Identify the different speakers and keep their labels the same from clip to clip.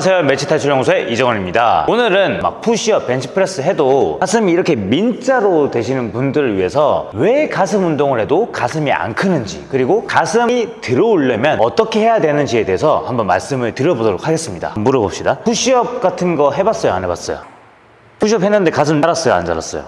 Speaker 1: 안녕하세요. 멸치 탈출 연구소의 이정원입니다. 오늘은 막 푸시업 벤치프레스 해도 가슴이 이렇게 민자로 되시는 분들을 위해서 왜 가슴 운동을 해도 가슴이 안 크는지 그리고 가슴이 들어오려면 어떻게 해야 되는지에 대해서 한번 말씀을 드려보도록 하겠습니다. 물어봅시다. 푸시업 같은 거 해봤어요? 안 해봤어요? 푸시업 했는데 가슴 자랐어요? 안 자랐어요?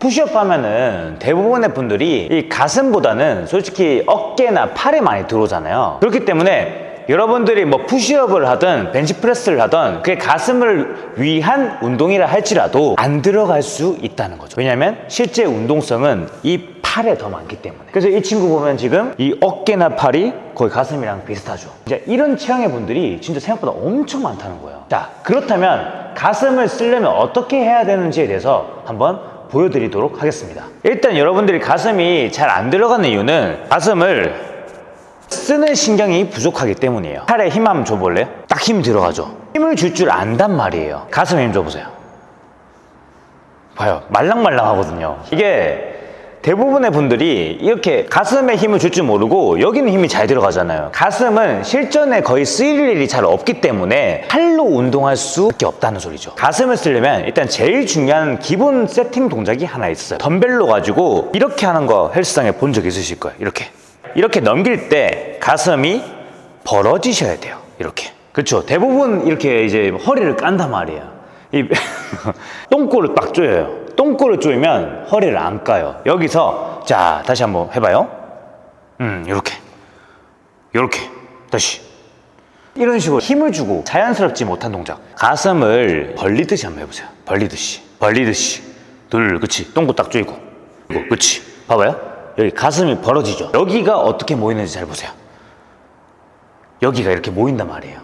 Speaker 1: 푸시업 하면은 대부분의 분들이 이 가슴보다는 솔직히 어깨나 팔에 많이 들어오잖아요. 그렇기 때문에 여러분들이 뭐 푸시업을 하든 벤치프레스를 하든 그게 가슴을 위한 운동이라 할지라도 안 들어갈 수 있다는 거죠. 왜냐면 실제 운동성은 이 팔에 더 많기 때문에. 그래서 이 친구 보면 지금 이 어깨나 팔이 거의 가슴이랑 비슷하죠. 이제 이런 체형의 분들이 진짜 생각보다 엄청 많다는 거예요. 자 그렇다면 가슴을 쓰려면 어떻게 해야 되는지에 대해서 한번 보여드리도록 하겠습니다. 일단 여러분들이 가슴이 잘 안 들어가는 이유는 가슴을 쓰는 신경이 부족하기 때문이에요. 팔에 힘 한번 줘볼래요? 딱 힘 들어가죠. 힘을 줄 줄 안단 말이에요. 가슴에 힘 줘보세요. 봐요. 말랑말랑 하거든요. 이게 대부분의 분들이 이렇게 가슴에 힘을 줄 줄 모르고 여기는 힘이 잘 들어가잖아요. 가슴은 실전에 거의 쓰일 일이 잘 없기 때문에 팔로 운동할 수밖에 없다는 소리죠. 가슴을 쓰려면 일단 제일 중요한 기본 세팅 동작이 하나 있어요. 덤벨로 가지고 이렇게 하는 거 헬스장에 본 적 있으실 거예요. 이렇게 이렇게 넘길 때 가슴이 벌어지셔야 돼요. 이렇게. 그렇죠? 대부분 이렇게 이제 허리를 깐단 말이에요. 이 똥꼬를 딱 조여요. 똥꼬를 조이면 허리를 안 까요. 여기서 자 다시 한번 해봐요. 음 이렇게. 이렇게. 다시. 이런 식으로 힘을 주고 자연스럽지 못한 동작. 가슴을 벌리듯이 한번 해보세요. 벌리듯이. 벌리듯이. 둘 그치. 똥꼬 딱 조이고 그치. 봐봐요 여기 가슴이 벌어지죠. 여기가 어떻게 모이는지 잘 보세요. 여기가 이렇게 모인단 말이에요.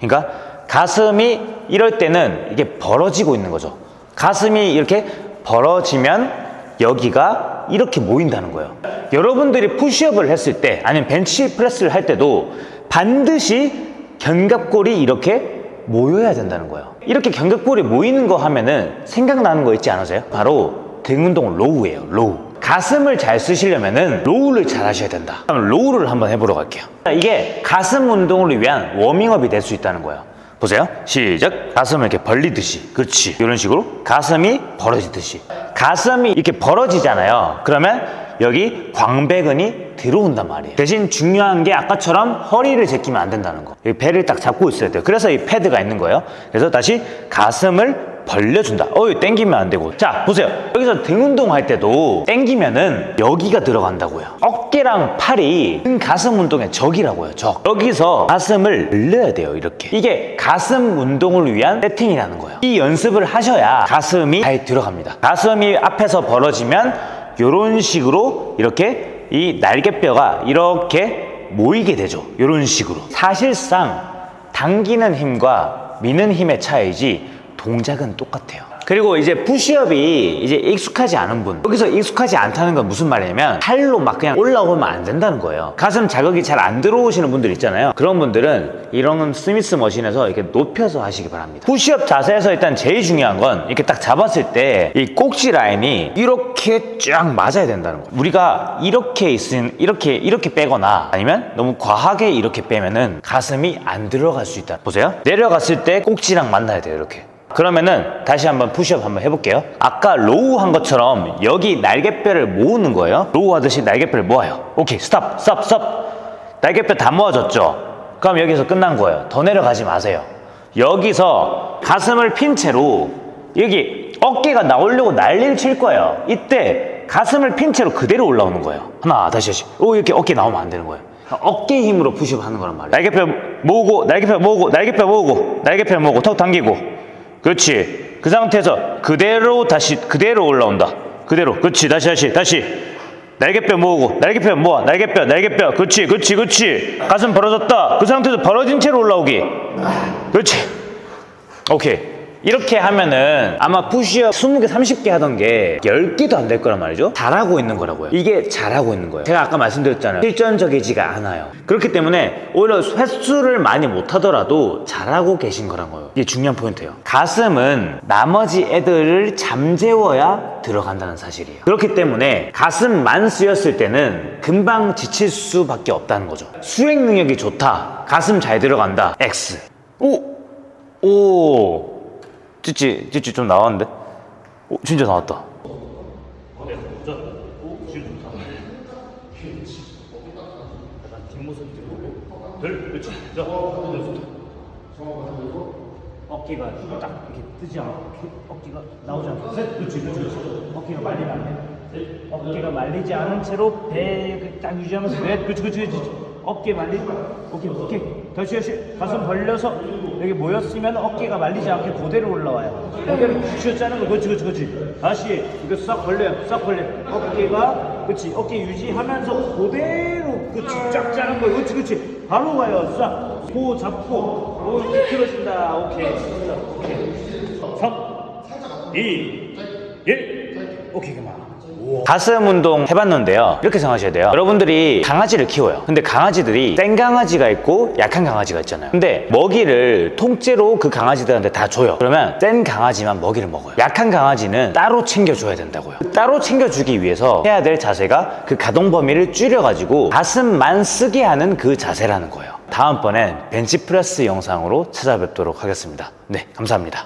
Speaker 1: 그러니까 가슴이 이럴 때는 이게 벌어지고 있는 거죠. 가슴이 이렇게 벌어지면 여기가 이렇게 모인다는 거예요. 여러분들이 푸시업을 했을 때 아니면 벤치 프레스를 할 때도 반드시 견갑골이 이렇게 모여야 된다는 거예요. 이렇게 견갑골이 모이는 거 하면은 생각나는 거 있지 않으세요? 바로 등 운동 row예요 row 가슴을 잘 쓰시려면은 row를 잘 하셔야 된다. 그럼 row를 한번 해보러 갈게요. 이게 가슴 운동을 위한 워밍업이 될 수 있다는 거예요. 보세요. 시작. 가슴을 이렇게 벌리듯이. 그렇지. 이런 식으로 가슴이 벌어지듯이. 가슴이 이렇게 벌어지잖아요. 그러면 여기 광배근이 들어온단 말이에요. 대신 중요한 게 아까처럼 허리를 제끼면 안 된다는 거. 배를 딱 잡고 있어야 돼요. 그래서 이 패드가 있는 거예요. 그래서 다시 가슴을 벌려준다. 어이 땡기면 안 되고. 자 보세요. 여기서 등 운동할 때도 땡기면은 여기가 들어간다고요. 어깨랑 팔이 등 가슴 운동의 적이라고요 적. 여기서 가슴을 늘려야 돼요 이렇게. 이게 가슴 운동을 위한 세팅이라는 거예요. 이 연습을 하셔야 가슴이 잘 들어갑니다. 가슴이 앞에서 벌어지면 이런 식으로 이렇게 이 날개뼈가 이렇게 모이게 되죠. 이런 식으로. 사실상 당기는 힘과 미는 힘의 차이지 동작은 똑같아요. 그리고 이제 푸시업이 이제 익숙하지 않은 분. 여기서 익숙하지 않다는 건 무슨 말이냐면 팔로 막 그냥 올라오면 안 된다는 거예요. 가슴 자극이 잘 안 들어오시는 분들 있잖아요. 그런 분들은 이런 스미스 머신에서 이렇게 높여서 하시기 바랍니다. 푸시업 자세에서 일단 제일 중요한 건 이렇게 딱 잡았을 때 이 꼭지 라인이 이렇게 쫙 맞아야 된다는 거예요. 우리가 이렇게 있은 이렇게 이렇게 빼거나 아니면 너무 과하게 이렇게 빼면은 가슴이 안 들어갈 수 있다. 보세요. 내려갔을 때 꼭지랑 만나야 돼요 이렇게 그러면은 다시 한번 푸시업 한번 해볼게요. 아까 row 한 것처럼 여기 날개뼈를 모으는 거예요. row 하듯이 날개뼈를 모아요. 오케이 stop stop stop. 날개뼈 다 모아졌죠? 그럼 여기서 끝난 거예요. 더 내려가지 마세요. 여기서 가슴을 핀 채로 여기 어깨가 나오려고 난리를 칠 거예요. 이때 가슴을 핀 채로 그대로 올라오는 거예요. 하나 다시 다시. 오 이렇게 어깨 나오면 안 되는 거예요. 어깨 힘으로 푸시업 하는 거란 말이에요. 날개뼈 모으고 날개뼈 모으고 날개뼈 모으고 날개뼈 모으고 턱 당기고 그렇지. 그 상태에서 그대로 다시 그대로 올라온다. 그대로. 그렇지. 다시 다시 다시. 날개뼈 모으고 날개뼈 모아. 날개뼈 날개뼈. 그렇지 그렇지 그렇지. 가슴 벌어졌다. 그 상태에서 벌어진 채로 올라오기. 그렇지. 오케이 이렇게 하면은 아마 푸시업 20개 30개 하던 게 10개도 안 될 거란 말이죠. 잘하고 있는 거라고요. 이게 잘하고 있는 거예요. 제가 아까 말씀드렸잖아요. 실전적이지가 않아요. 그렇기 때문에 오히려 횟수를 많이 못 하더라도 잘하고 계신 거란 거예요. 이게 중요한 포인트예요. 가슴은 나머지 애들을 잠재워야 들어간다는 사실이에요. 그렇기 때문에 가슴만 쓰였을 때는 금방 지칠 수밖에 없다는 거죠. 수행 능력이 좋다. 가슴 잘 들어간다. X. 오! 오 찌찌 찌찌 좀 나왔는데? 오 진짜 나왔다.
Speaker 2: 어깨가 딱 이렇게 뜨지 않고 어깨가 나오지 않고 셋 그렇지 그렇지 어깨가 말리지 않은 채로 배딱 유지하면서 넷 그렇지 그렇지 그렇지 어깨 말리 오케이 오케이 다시 다시. 가슴 벌려서 여기 모였으면 어깨가 말리지 않게 그대로 올라와요. 그대로 쥐어짜는 거 그렇지 그렇지 그렇지. 다시 이거 싹 벌려요 싹 벌려 어깨가 그렇지 어깨 유지하면서 그대로 그렇지 쫙 짜는 거 그렇지 그렇지. 바로 가요 싹 고 잡고 오 틀어진다. 오케이 자, 오케이. 3 2 1 오케이 그만
Speaker 1: 가슴 운동 해봤는데요. 이렇게 생각하셔야 돼요. 여러분들이 강아지를 키워요. 근데 강아지들이 센 강아지가 있고 약한 강아지가 있잖아요. 근데 먹이를 통째로 그 강아지들한테 다 줘요. 그러면 센 강아지만 먹이를 먹어요. 약한 강아지는 따로 챙겨줘야 된다고요. 따로 챙겨주기 위해서 해야 될 자세가 그 가동 범위를 줄여가지고 가슴만 쓰게 하는 그 자세라는 거예요. 다음번엔 벤치프레스 영상으로 찾아뵙도록 하겠습니다. 네 감사합니다